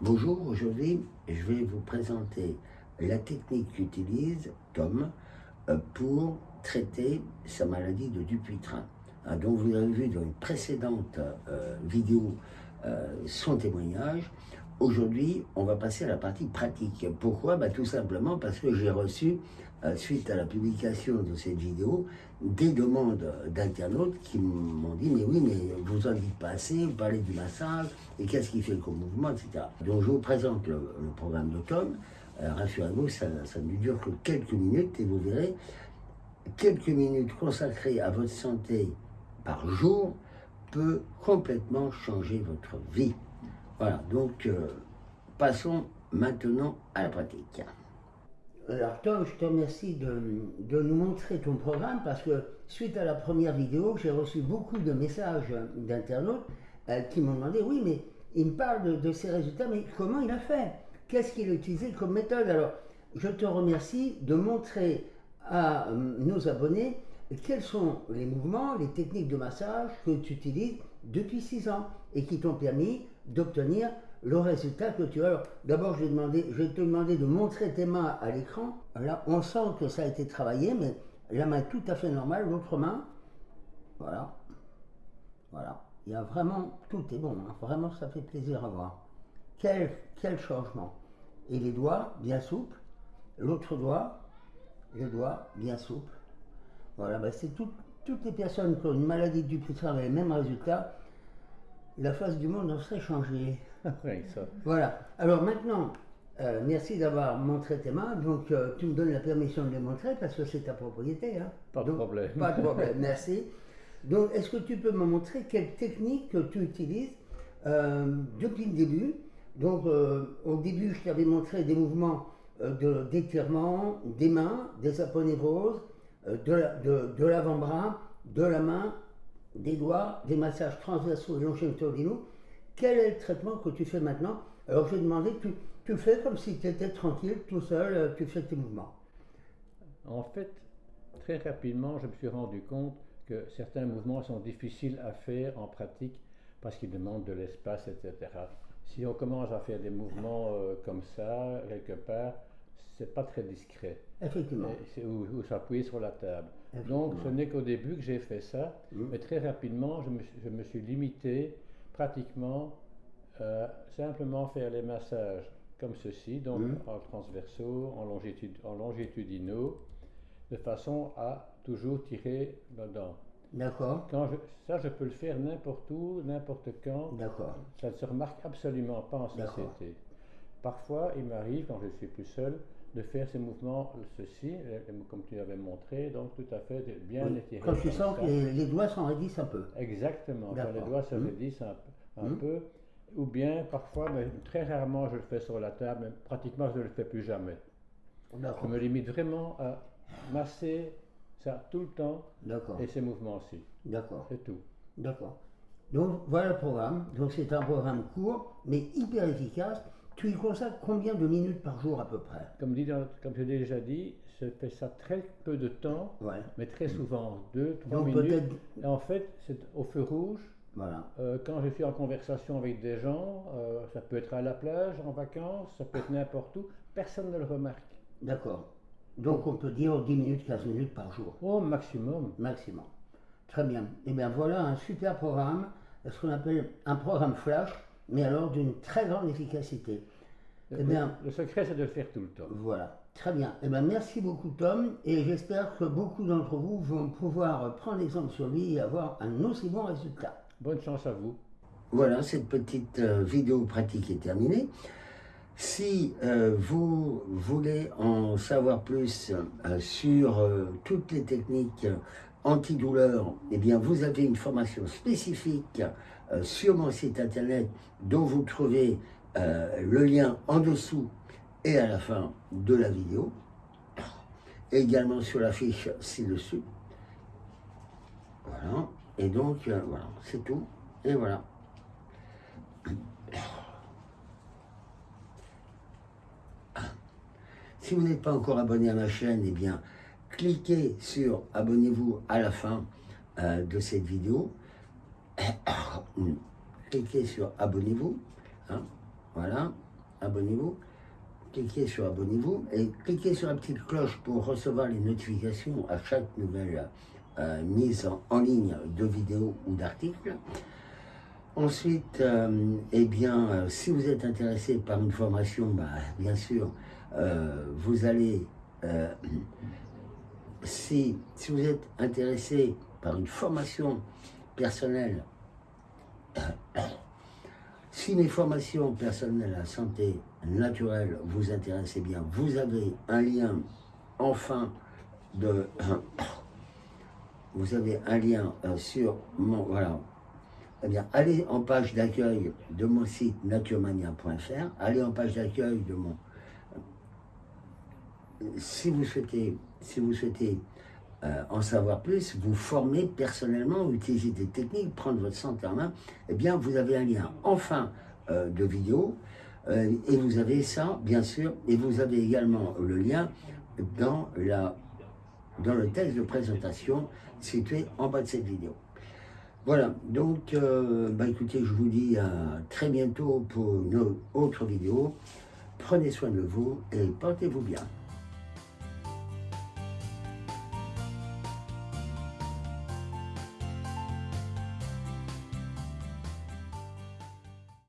Bonjour, aujourd'hui je vais vous présenter la technique qu'utilise Tom euh, pour traiter sa maladie de Dupuytren. Ah, donc vous avez vu dans une précédente euh, vidéo euh, son témoignage. Aujourd'hui, on va passer à la partie pratique. Pourquoi? Bah, Tout simplement parce que j'ai reçu, euh, suite à la publication de cette vidéo, des demandes d'internautes qui m'ont dit « Mais oui, mais vous en dites pas assez, vous parlez du massage, et qu'est-ce qui fait comme mouvement, etc. » Donc je vous présente le, programme de Tom. Euh, rassurez-vous, ça ne dure que quelques minutes, et vous verrez, quelques minutes consacrées à votre santé par jour peut complètement changer votre vie. Voilà, donc euh, passons maintenant à la pratique. Alors Tom, je te remercie de, nous montrer ton programme parce que suite à la première vidéo, j'ai reçu beaucoup de messages d'internautes euh, qui m'ont demandé, oui mais il me parle de, de ses résultats, mais comment il a fait? Qu'est-ce qu'il a utilisé comme méthode? Alors, je te remercie de montrer à euh, nos abonnés quels sont les mouvements, les techniques de massage que tu utilises depuis 6 ans et qui t'ont permis d'obtenir le résultat que tu as. Alors, d'abord, je, vais te demander de montrer tes mains à l'écran. Là, on sent que ça a été travaillé, mais la main tout à fait normale. L'autre main, voilà. Voilà. Il y a vraiment, tout est bon. Hein. Vraiment, ça fait plaisir à voir. Quel, quel changement. Et les doigts, bien souples. L'autre doigt, le doigt, bien souple. Voilà, ben c'est toutes les personnes qui ont une maladie du putain avec les mêmes résultats la face du monde en serait changée. Voilà. Alors maintenant, euh, merci d'avoir montré tes mains. Donc, euh, tu me donnes la permission de les montrer parce que c'est ta propriété. Hein. Pas de problème. Pas de problème, merci. Donc, est-ce que tu peux me montrer quelle technique que tu utilises euh, depuis le début? Donc, au début, je t'avais montré des mouvements d'étirement des mains, des aponevroses, de, de l'avant-bras, de la main des doigts, des massages transversaux et longitudinaux, quel est le traitement que tu fais maintenant? Alors je vais demander, tu, tu fais comme si tu étais tranquille, tout seul, euh, tu fais tes mouvements. En fait, très rapidement, je me suis rendu compte que certains mouvements sont difficiles à faire en pratique parce qu'ils demandent de l'espace, etc. Si on commence à faire des mouvements euh, comme ça, quelque part, c'est pas très discret. Effectivement. Ou, s'appuyer sur la table. Donc ce n'est qu'au début que j'ai fait ça, mmh. mais très rapidement je me, je me suis limité pratiquement euh, simplement faire les massages comme ceci, donc mmh. en transversaux, en, longitude, en longitudinaux, de façon à toujours tirer dedans. D'accord. ça, je peux le faire n'importe où, n'importe quand. D'accord. Ça ne se remarque absolument pas en société. Parfois, il m'arrive, quand je suis plus seul, de faire ces mouvements, ceci, comme tu avais montré, donc tout à fait bien oui. étiré. Quand tu sens que les, doigts s'en raidissent un peu. Exactement, quand les doigts se mmh. un mmh. peu, ou bien parfois, mais très rarement je le fais sur la table, mais pratiquement je ne le fais plus jamais. Je me limite vraiment à masser ça tout le temps et ces mouvements-ci. D'accord. C'est tout. D'accord. Donc voilà le programme. Donc c'est un programme court, mais hyper efficace. Tu y consacres combien de minutes par jour à peu près Comme, dit comme je l'ai déjà dit, je fais ça très peu de temps, mais très souvent, deux, trois minutes. Et en fait, c'est au feu rouge. Voilà. Euh, quand je suis en conversation avec des gens, euh, ça peut être à la plage, en vacances, ça peut être n'importe où, personne ne le remarque. D'accord. Donc on peut dire 10 minutes, 15 minutes par jour. Au maximum. Maximum. Très bien. Et eh bien voilà un super programme, ce qu'on appelle un programme flash mais alors d'une très grande efficacité. Le, eh bien, le secret, c'est de le faire tout le temps. Voilà, très bien. Eh bien, merci beaucoup, Tom, et j'espère que beaucoup d'entre vous vont pouvoir prendre exemple sur lui et avoir un aussi bon résultat. Bonne chance à vous. Voilà, cette petite euh, vidéo pratique est terminée. Si euh, vous voulez en savoir plus euh, sur toutes les techniques antidouleur, eh bien, vous avez une formation spécifique euh, sur mon site internet dont vous trouvez euh, le lien en dessous et à la fin de la vidéo. également sur la fiche ci-dessus. Voilà. Et donc, euh, voilà, c'est tout. Et voilà. Si vous n'êtes pas encore abonné à ma chaîne, eh bien, cliquez sur abonnez-vous à la fin euh, de cette vidéo. cliquez sur abonnez-vous. Hein, voilà. abonnez-vous, cliquez sur abonnez-vous et cliquez sur la petite cloche pour recevoir les notifications à chaque nouvelle euh, mise en, ligne de vidéos ou d'articles. Ensuite, euh, eh bien, si vous êtes intéressé par une formation, bah, bien sûr, vous allez, si, vous êtes intéressé par une formation personnelle, si mes formations personnelles à santé naturelle vous intéressent bien, vous avez un lien enfin de... Vous avez un lien euh, sur mon... Voilà. Eh bien, allez en page d'accueil de mon site naturemania.fr, allez en page d'accueil de mon... Si vous souhaitez, si vous souhaitez euh, en savoir plus, vous former personnellement, utiliser des techniques, prendre votre santé en main, eh bien, vous avez un lien enfin euh, de vidéo, euh, et vous avez ça, bien sûr, et vous avez également le lien dans, la, dans le texte de présentation situé en bas de cette vidéo. Voilà, donc, bah écoutez, je vous dis à très bientôt pour une autre vidéo. Prenez soin de vous et portez-vous bien.